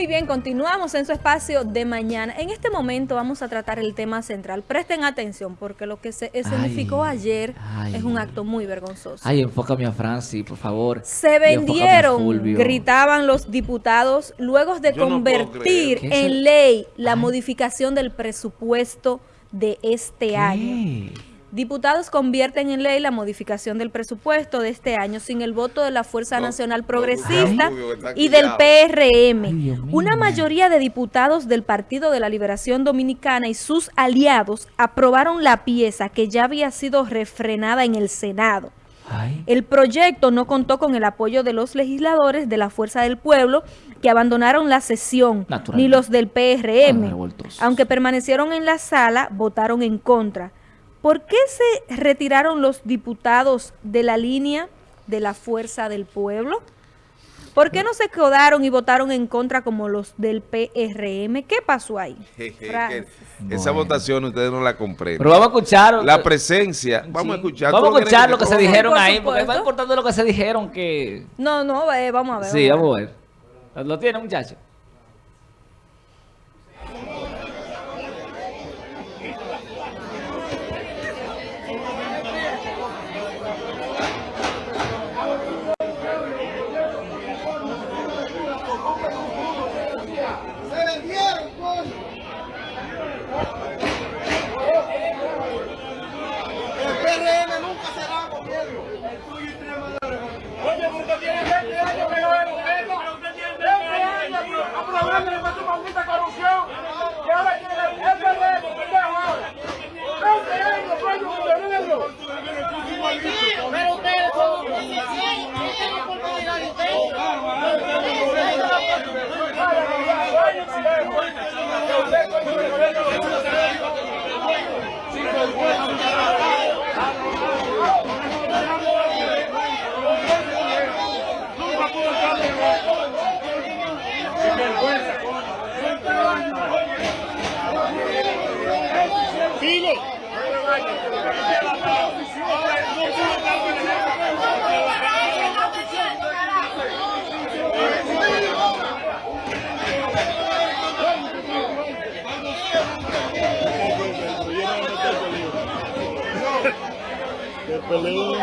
Muy bien, continuamos en su espacio de mañana. En este momento vamos a tratar el tema central. Presten atención porque lo que se escenificó ayer es un acto muy vergonzoso. Ay, enfócame a Francis, por favor. Se vendieron, gritaban los diputados, luego de convertir en ley la modificación del presupuesto de este año. Diputados convierten en ley la modificación del presupuesto de este año sin el voto de la Fuerza Nacional Progresista y del PRM. Una mayoría de diputados del Partido de la Liberación Dominicana y sus aliados aprobaron la pieza que ya había sido refrenada en el Senado. El proyecto no contó con el apoyo de los legisladores de la Fuerza del Pueblo que abandonaron la sesión, ni los del PRM. Aunque permanecieron en la sala, votaron en contra. ¿Por qué se retiraron los diputados de la línea de la fuerza del pueblo? ¿Por qué no se quedaron y votaron en contra como los del PRM? ¿Qué pasó ahí? Esa votación ustedes no la comprenden. Pero vamos a escuchar. La presencia. Vamos a escuchar. Vamos a escuchar lo que se dijeron ahí, porque es más importante lo que se dijeron que... No, no, eh, vamos a ver. Sí, vamos a ver. ¿Lo tiene, muchacho? peleó.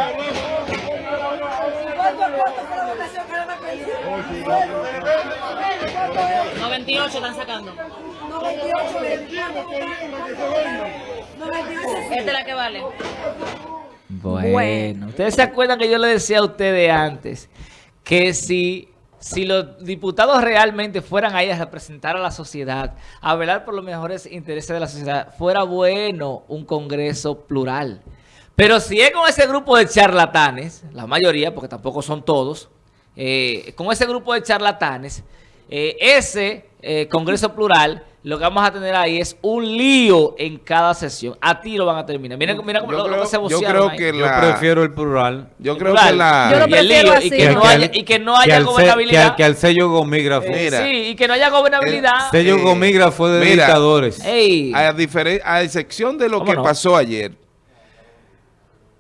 98 están sacando. 98 Esta es la que vale. Bueno, ustedes se acuerdan que yo le decía a ustedes antes que si, si los diputados realmente fueran ahí a representar a la sociedad, a velar por los mejores intereses de la sociedad, fuera bueno un congreso plural. Pero si es con ese grupo de charlatanes, la mayoría, porque tampoco son todos, eh, con ese grupo de charlatanes, eh, ese eh, Congreso Plural, lo que vamos a tener ahí es un lío en cada sesión. A ti lo van a terminar. Mira, mira cómo lo, que se Yo creo que la, Yo prefiero el plural. Yo creo que la... Yo lo prefiero y, que no haya, y que no haya gobernabilidad. que, al sello gomígrafo. sí, y que no haya gobernabilidad. El sello gomígrafo de dictadores. A, a, excepción de lo que pasó ayer,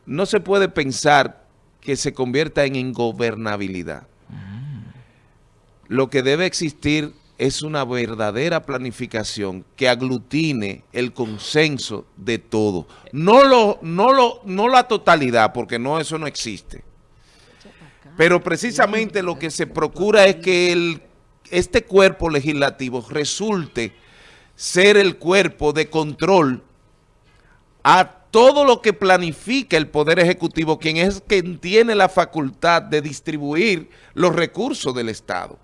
no se puede pensar que se convierta en ingobernabilidad. Lo que debe existir es una verdadera planificación que aglutine el consenso de todo. No, la totalidad, porque no eso no existe. Pero precisamente lo que se procura es que este cuerpo legislativo resulte ser el cuerpo de control a todo lo que planifica el Poder Ejecutivo, quien es quien tiene la facultad de distribuir los recursos del Estado.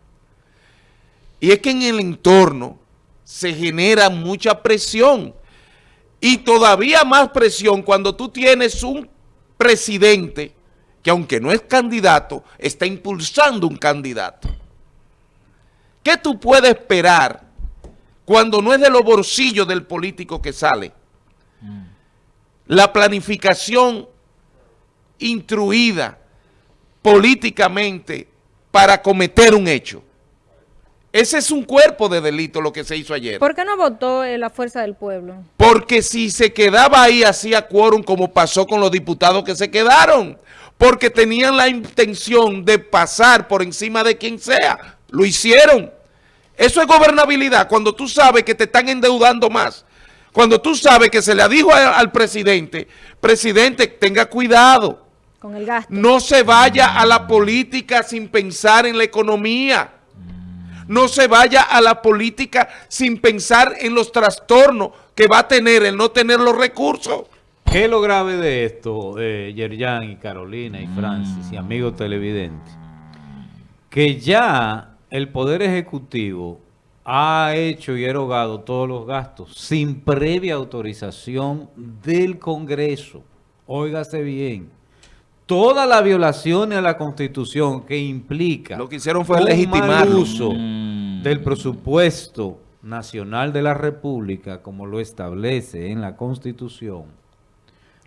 Y es que en el entorno se genera mucha presión y todavía más presión cuando tú tienes un presidente que aunque no es candidato, está impulsando un candidato. ¿Qué tú puedes esperar cuando no es de los bolsillos del político que sale? Mm la planificación instruida políticamente para cometer un hecho. Ese es un cuerpo de delito lo que se hizo ayer. ¿Por qué no votó eh, la Fuerza del Pueblo? Porque si se quedaba ahí hacía quórum como pasó con los diputados que se quedaron. Porque tenían la intención de pasar por encima de quien sea. Lo hicieron. Eso es gobernabilidad cuando tú sabes que te están endeudando más. Cuando tú sabes que se le dijo al presidente, presidente, tenga cuidado. Con el gasto. No se vaya a la política sin pensar en la economía. No se vaya a la política sin pensar en los trastornos que va a tener el no tener los recursos. ¿Qué es lo grave de esto, eh, Yerjan y Carolina y Francis y amigos televidentes? Que ya el Poder Ejecutivo ha hecho y erogado todos los gastos sin previa autorización del Congreso. Óigase bien. Todas las violaciones a la Constitución que implica... Lo que hicieron fue legitimar el uso mm. del presupuesto nacional de la República, como lo establece en la Constitución,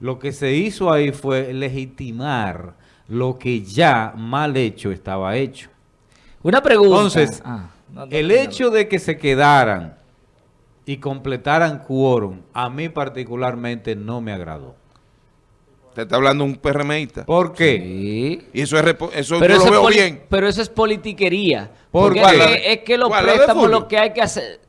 lo que se hizo ahí fue legitimar lo que ya mal hecho estaba hecho. Una pregunta. Entonces, ah, el hecho de que se quedaran y completaran quórum, a mí particularmente no me agradó. Te está hablando un PRMista. ¿Por qué? Y eso es eso pero yo lo veo bien. Pero eso es politiquería. Porque es, es, que los préstamos lo que hay que hacer,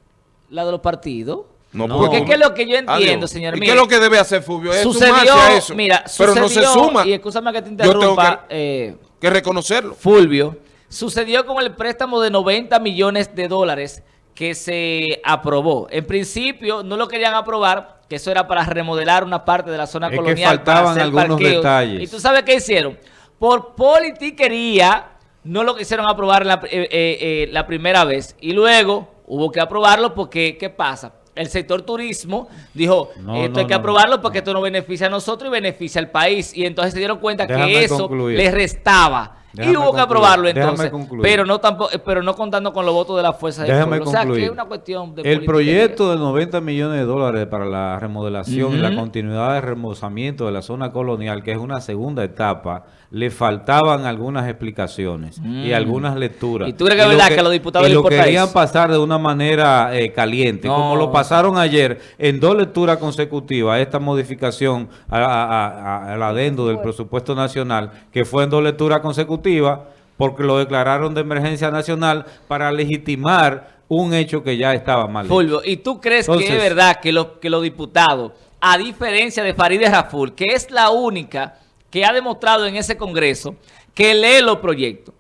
la de los partidos. No, porque es que lo que yo entiendo, señor ¿Y qué es lo que debe hacer Fulvio? Es sucedió, a eso. Mira, pero no se suma. Y escúchame que te interrumpa. que, eh, que reconocerlo. Fulvio, sucedió con el préstamo de 90 millones de dólares que se aprobó. En principio no lo querían aprobar, que eso era para remodelar una parte de la zona colonial. Que faltaban algunos detalles. Y tú sabes qué hicieron. Por politiquería no lo quisieron aprobar la, eh, eh, la primera vez. Y luego hubo que aprobarlo porque, ¿qué pasa? El sector turismo dijo, esto hay que aprobarlo porque esto no beneficia a nosotros y beneficia al país. Y entonces se dieron cuenta que eso les restaba. Y hubo que aprobarlo entonces. Pero no tampoco, pero no contando con los votos de la fuerza de pueblo. O sea, que es una cuestión de El proyecto de 90 millones de dólares para la remodelación y la continuidad de remozamiento de la zona colonial, que es una segunda etapa, le faltaban algunas explicaciones y mm. algunas lecturas. ¿Y tú crees que es verdad que, los diputados y lo querían pasar de una manera eh, caliente, como lo pasaron ayer en dos lecturas consecutivas, esta modificación al adendo del presupuesto nacional, que fue en dos lecturas consecutivas, porque lo declararon de emergencia nacional para legitimar un hecho que ya estaba mal. Fulvio, ¿y tú crees que es verdad que, los que los diputados, a diferencia de Farideh Raful, que es la única que ha demostrado en ese Congreso que lee los proyectos.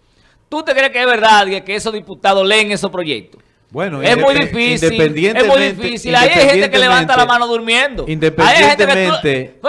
¿Tú te crees que es verdad que esos diputados leen esos proyectos? Bueno, es muy difícil. Es muy difícil. Ahí hay gente que levanta la mano durmiendo. Independientemente,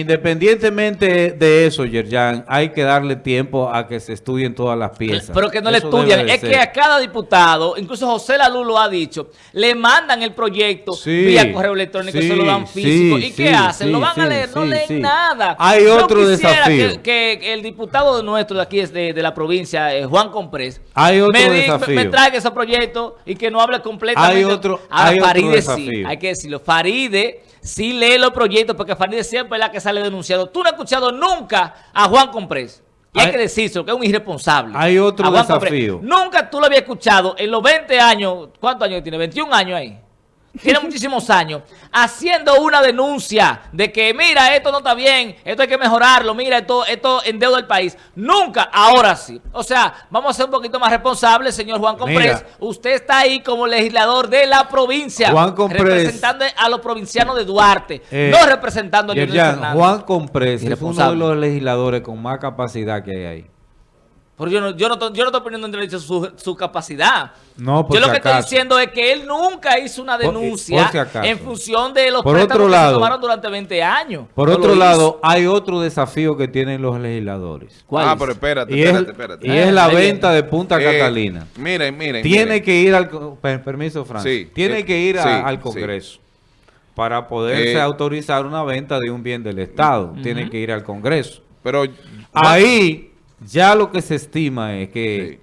independientemente de eso, Yerjan, hay que darle tiempo a que se estudien todas las piezas. Pero que no le estudian. Es que a cada diputado, incluso José Lalu lo ha dicho, le mandan el proyecto vía correo electrónico y se lo dan físico. ¿Y qué hacen? lo van a leer, no leen nada. Hay otro desafío. Que, que, el diputado nuestro de aquí, es de, la provincia, eh, Juan Comprés, hay otro me, desafío. me, traiga esos proyectos y que no hable completamente. Hay otro, hay Faride sí, hay que decirlo. Faride sí lee los proyectos porque Faride siempre es la que sale denunciado. Tú no has escuchado nunca a Juan Comprés. Y hay, que decirlo, que es un irresponsable. Hay otro desafío. Nunca tú lo habías escuchado en los 20 años. ¿Cuántos años tiene? 21 años ahí tiene muchísimos años, haciendo una denuncia de que, mira, esto no está bien, esto hay que mejorarlo, mira, esto, esto endeuda el país. Nunca, ahora sí. O sea, vamos a ser un poquito más responsables, señor Juan Comprés. Usted está ahí como legislador de la provincia, Juan representando a los provincianos de Duarte, eh, no representando a. Juan Comprés es uno de los legisladores con más capacidad que hay ahí. Pero yo no, yo no, yo no estoy poniendo en derecho su, su capacidad. No, Yo lo que estoy diciendo es que él nunca hizo una denuncia en función de los por otro lado, que se tomaron durante 20 años. Por otro lado, hay otro desafío que tienen los legisladores. ¿Cuál ah, pero espérate, y espérate, es, espérate. Y es la venta de Punta eh, Catalina. Miren, miren. Tiene que ir al... Permiso, Francis. tiene que ir al Congreso. Para poderse eh, autorizar una venta de un bien del Estado. Tiene que ir al Congreso. Pero... Ahí ya lo que se estima es que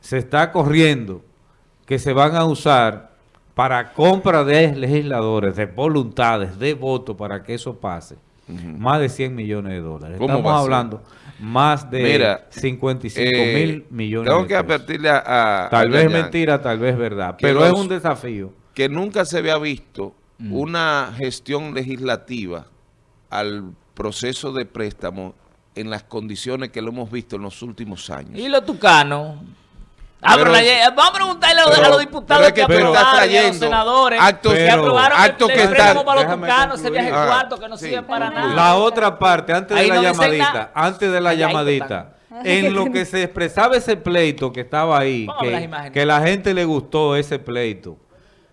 se está corriendo que se van a usar para compra de legisladores, de voluntades, de votos para que eso pase, más de 100 millones de dólares. Estamos hablando más de 55 eh, mil millones tengo que advertirle a... tal vez mentira, tal vez verdad, pero es un desafío. Que nunca se había visto una gestión legislativa al proceso de préstamo en las condiciones que lo hemos visto en los últimos años. ¿Y los tucanos? Ah, pero, vamos a preguntarle a los diputados que, aprobaron, a los senadores actos, que aprobaron actos que están, para los tucanos, ese viaje cuarto que no sirve para nada. La otra parte, antes de la llamadita, antes de la llamadita, en lo que se expresaba ese pleito que estaba ahí, que, que la gente le gustó ese pleito.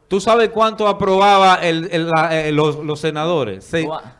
¿Tú sabes cuánto aprobaba el, eh, los, senadores?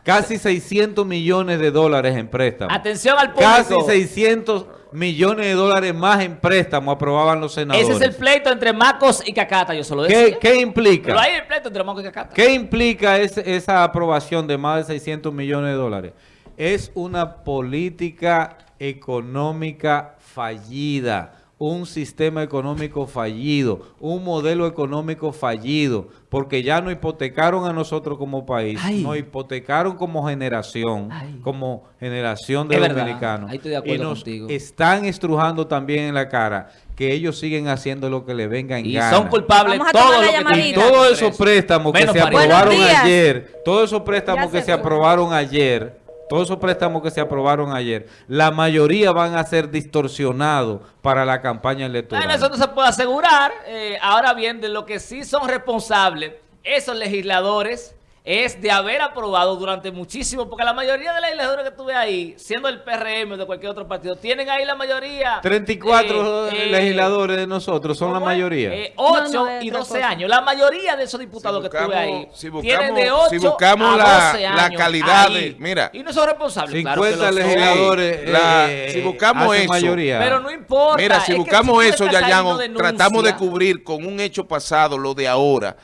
casi 600 millones de dólares en préstamos. Atención al público. Casi 600 millones de dólares más en préstamos aprobaban los senadores. Ese es el pleito entre Macos y Cacata, yo solo decía. ¿Qué, implica? Pero hay el pleito entre Macos y Cacata. ¿Qué implica esa aprobación de más de 600 millones de dólares? Es una política económica fallida un sistema económico fallido, un modelo económico fallido, porque ya nos hipotecaron a nosotros como país, nos hipotecaron como generación, como generación de dominicanos. y nos están estrujando también en la cara que ellos siguen haciendo lo que le venga en y son culpables todos y todos esos préstamos que se aprobaron ayer, todos esos préstamos que se aprobaron ayer todos esos préstamos que se aprobaron ayer, la mayoría van a ser distorsionados para la campaña electoral. Bueno, eso no se puede asegurar. Eh, ahora bien, de lo que sí son responsables esos legisladores es de haber aprobado durante muchísimo, porque la mayoría de las legisladoras que tuve ahí, siendo el PRM o de cualquier otro partido, tienen ahí la mayoría. 34 eh, eh, legisladores de nosotros son la mayoría. 8 y 12 años. La mayoría de esos diputados que tuve ahí tienen de 8 si buscamos a 12 la, la calidad de, mira. Y no son responsables. 50 legisladores. Eh, si buscamos eso. Mayoría. Pero no importa. Mira, si buscamos eso, ya, ya tratamos de cubrir con un hecho pasado lo de ahora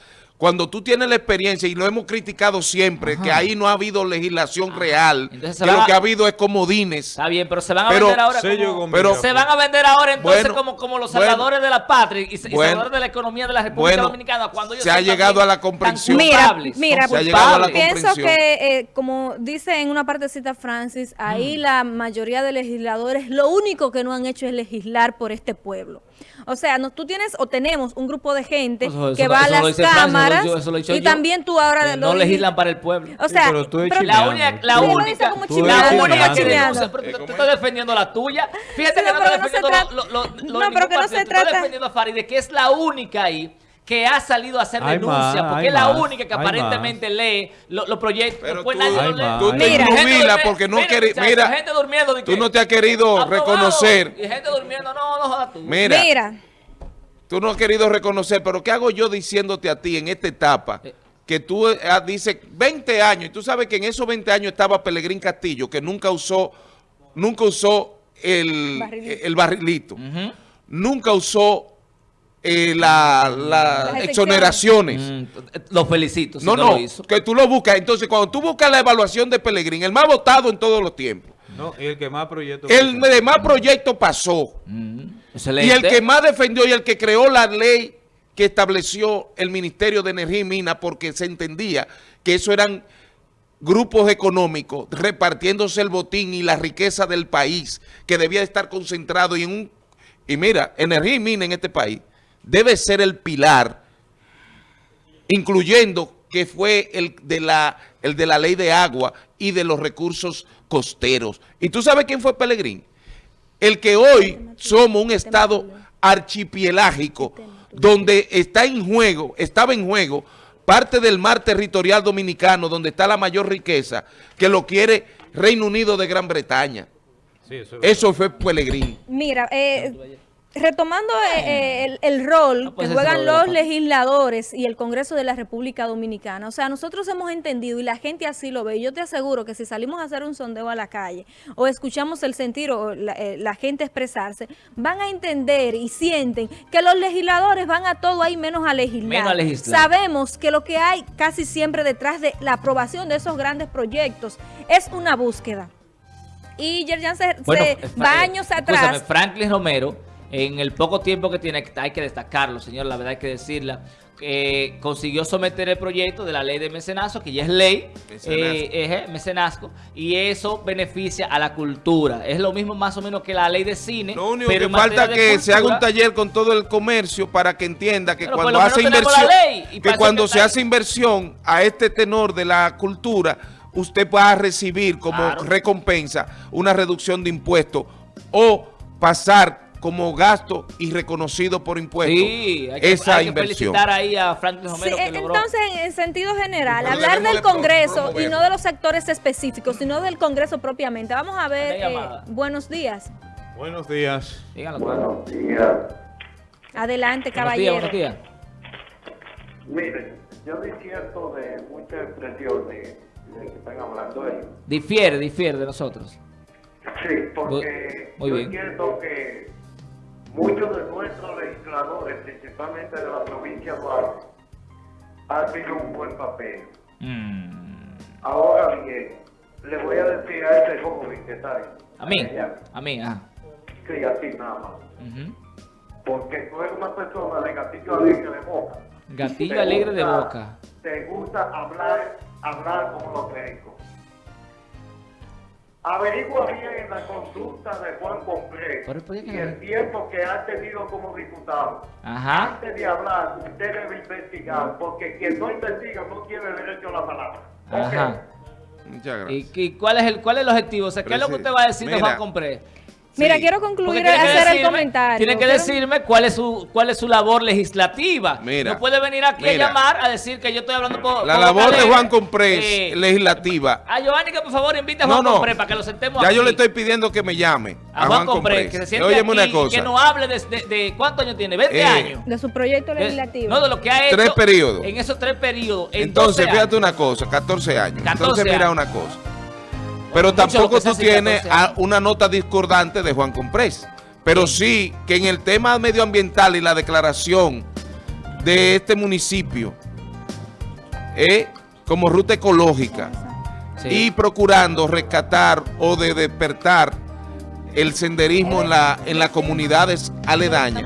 cuando tú tienes la experiencia, y lo hemos criticado siempre, que ahí no ha habido legislación real, que lo que ha habido es comodines. Está bien, pero se van a vender ahora como, pero, se van a vender ahora entonces como, como los salvadores de la patria y, salvadores de la economía de la República Dominicana cuando ellos se ha llegado a la comprensión. Mira, mira pienso que, eh, como dice en una partecita Francis, ahí mm. la mayoría de legisladores lo único que no han hecho es legislar por este pueblo. O sea, no, tú tienes o tenemos un grupo de gente que va a las cámaras y también tú ahora... no legislan para el pueblo. O sea, pero tú la única, la única, la única que denuncia, pero tú, estás defendiendo la tuya. Fíjate que no, estás defendiendo lo, lo, lo, no, pero que no se trata... Tú estás defendiendo a Faride, que es la única ahí que ha salido a hacer denuncia, porque es la única que aparentemente lee los proyectos. Pero pues tú, tú te porque no quieres, mira, gente durmiendo, tú no te has querido reconocer. Y gente durmiendo, no, no tú. Mira, mira, tú no has querido reconocer, pero ¿qué hago yo diciéndote a ti en esta etapa? Eh. Que tú eh, dices 20 años, y tú sabes que en esos 20 años estaba Pelegrín Castillo, que nunca usó, nunca usó el barrilito, el barrilito. nunca usó eh, las exoneraciones. Mm, los felicito. no, no, que tú lo buscas. Entonces, cuando tú buscas la evaluación de Pelegrín, el más votado en todos los tiempos. No, y el que más proyecto El de más proyecto pasó. Mm, y el que más defendió y el que creó la ley que estableció el Ministerio de Energía y Minas porque se entendía que eso eran grupos económicos repartiéndose el botín y la riqueza del país que debía estar concentrado y en un... Y mira, energía y mina en este país debe ser el pilar, incluyendo que fue el de la, el de la ley de agua y de los recursos costeros. ¿Y tú sabes quién fue Pelegrín? El que hoy somos un estado archipielágico donde está en juego, estaba en juego parte del mar territorial dominicano donde está la mayor riqueza que lo quiere Reino Unido de Gran Bretaña. eso, fue Pelegrín. Mira, eh, Retomando eh, eh, el, rol que juegan los legisladores y el Congreso de la República Dominicana, o sea, nosotros hemos entendido y la gente así lo ve. Yo te aseguro que si salimos a hacer un sondeo a la calle o escuchamos el sentir o la, eh, gente expresarse, van a entender y sienten que los legisladores van a todo ahí menos a legislar. Menos a legislar. Sabemos que lo que hay casi siempre detrás de la aprobación de esos grandes proyectos es una búsqueda. Y Yerjan se, va años atrás. Franklin Romero en el poco tiempo que tiene, hay que destacarlo, señor, la verdad hay que decirla, eh, consiguió someter el proyecto de la ley de mecenazgo, que ya es ley, mecenazgo. Eh, y eso beneficia a la cultura. Es lo mismo más o menos que la ley de cine. Lo único que falta que se haga un taller con todo el comercio para que entienda que cuando hace inversión, que cuando se hace inversión a este tenor de la cultura, usted va a recibir como recompensa una reducción de impuestos o pasar como gasto y reconocido por impuestos sí, hay que, esa hay inversión. Que felicitar ahí a Franklin Romero sí, que logró. Entonces, en sentido general, hablar del Congreso y no de los sectores específicos, sino del Congreso propiamente. Vamos a ver, eh, buenos días. Buenos días. Díganlo, Buenos días. Adelante, caballero. Buenos días, buenos días. Miren, yo disierto de muchas expresiones de que están hablando ellos. Difiere, difiere de nosotros. Sí, porque Muy yo bien. entiendo que muchos de nuestros legisladores, principalmente de la provincia de Duarte, han tenido un buen papel. Mm. Ahora bien, le voy a decir a ese joven que está ahí. A mí, a mí, ah. Sí, a ti nada más. Porque tú eres una persona de gatillo alegre de boca. Gatillo alegre de boca. Te gusta hablar, hablar como los médicos. Averigua bien en la consulta de Juan Compré Pero, ¿por qué y el tiempo que ha tenido como diputado. Ajá. Antes de hablar, usted debe investigar, porque quien no investiga no tiene derecho a la palabra. Ajá. Muchas ¿Y, gracias. y cuál es el cuál es el objetivo? O sea, ¿qué es lo que usted va a decir de. Juan Compré? Mira, Sí. quiero concluir hacer el comentario. Tiene que decirme cuál es su cuál es su labor legislativa. Mira, no puede venir aquí mira. a llamar a decir que yo estoy hablando por La por labor de. Juan Comprés, Eh, legislativa. a Giovanni que por favor invite a Juan no. Compré para que lo sentemos Ya aquí. yo le estoy pidiendo que me llame a Juan Compré, que se siente aquí una cosa. que no hable de, de- de- ¿cuántos años tiene? 20 Eh, años. De su proyecto legislativo. no, de lo que ha hecho Tres periodos. en esos tres periodos. en Entonces, 12 fíjate una cosa, 14 años. 14 Entonces, mira años. una cosa. Pero tampoco tú tienes 14 años. a- una nota discordante de Juan Comprés. Pero sí que en el tema medioambiental y la declaración de este municipio eh, como ruta ecológica Sí. y procurando rescatar o de despertar el senderismo en, la, en las comunidades aledañas,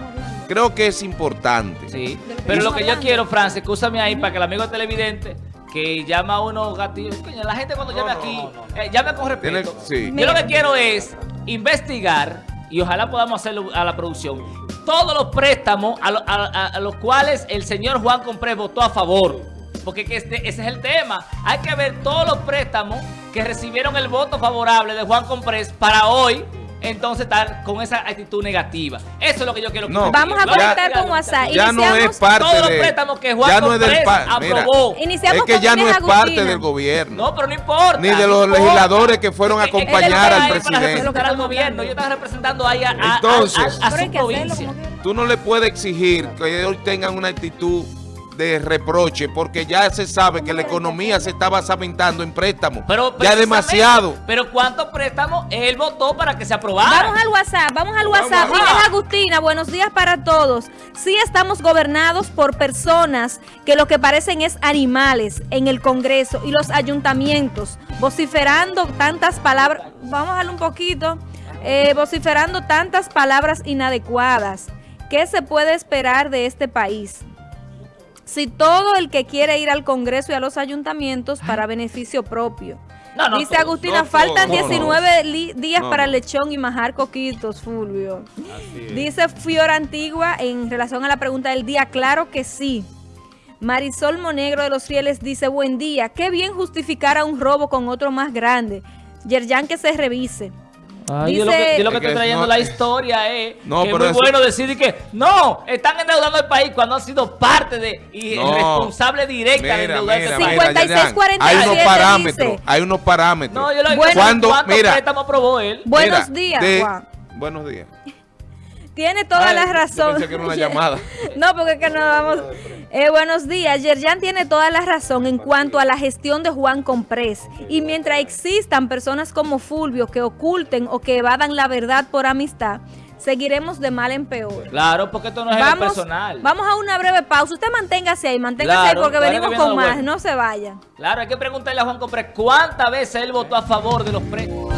creo que es importante. Sí, pero lo que yo quiero, Francis, escúchame ahí para que el amigo televidente que llama a uno gatillos, coño, la gente cuando llame aquí, eh, llame con respeto. sí. Yo lo que quiero es investigar y ojalá podamos hacerlo a la producción. Todos los préstamos a, lo- a- a- a los cuales el señor Juan Compré votó a favor. Porque que este- ese es el tema. Hay que ver todos los préstamos que recibieron el voto favorable de Juan Comprés para hoy entonces estar con esa actitud negativa. Eso es lo que yo quiero que No. Vamos a conectar con WhatsApp. Ya no Iniciamos es parte todos los de... préstamos que Juan ya no es del mira, aprobó. Iniciamos es que ya no es parte del gobierno. No, pero no importa. Ni de no los importa. legisladores que fueron a acompañar al Para presidente. representar al gobierno. Yo estaba representando ahí a, a- a- Entonces- a- su provincia. Tú no le puedes exigir que ellos tengan una actitud de reproche porque ya se sabe que la economía se está basamentando en préstamos. Pero ya demasiado. Pero ¿cuántos préstamos él votó para que se aprobara? Vamos al WhatsApp, vamos al WhatsApp. Vamos. Inés Agustina, buenos días para todos. Sí estamos gobernados por personas que lo que parecen es animales en el Congreso y los ayuntamientos, vociferando tantas palabras, vamos a darle un poquito, eh, vociferando tantas palabras inadecuadas. ¿Qué se puede esperar de este país? Si todo el que quiere ir al Congreso y a los ayuntamientos para beneficio propio. No, no, Dice todos, Agustina, no faltan todos, no, 19 li- días para no. lechón y majar coquitos, Fulvio. Dice Fiora Antigua en relación a la pregunta del día, claro que sí. Marisol Monegro de los Fieles dice, buen día, qué bien justificar a un robo con otro más grande. Yerjan que se revise. Ay, yo, lo que, yo lo que Es que estoy trayendo no- la historia es No, que es muy eso- bueno decir que no, están endeudando el país cuando han sido parte de y No. responsable directa de Mira, endeudar mira, este mira, país. 56, Yerjan, Hay unos 47 parámetros, dice. hay unos parámetros. No, yo lo Bueno, mira. préstamos aprobó él. Buenos Mira, días, de- Juan. Buenos días. Tiene toda Ay, la yo razón. pensé que era una llamada. no, porque es que no vamos. Eh, buenos días. Yerjan tiene toda la razón en cuanto a la gestión de Juan Comprés. Y mientras existan personas como Fulvio que oculten o que evadan la verdad por amistad, seguiremos de mal en peor. Claro, porque esto no es el Vamos, personal. vamos a una breve pausa. Usted manténgase ahí, manténgase Claro, ahí porque claro, venimos con más. bueno. No se vayan. Claro, hay que preguntarle a Juan Compré cuántas veces él votó a favor de los préstamos.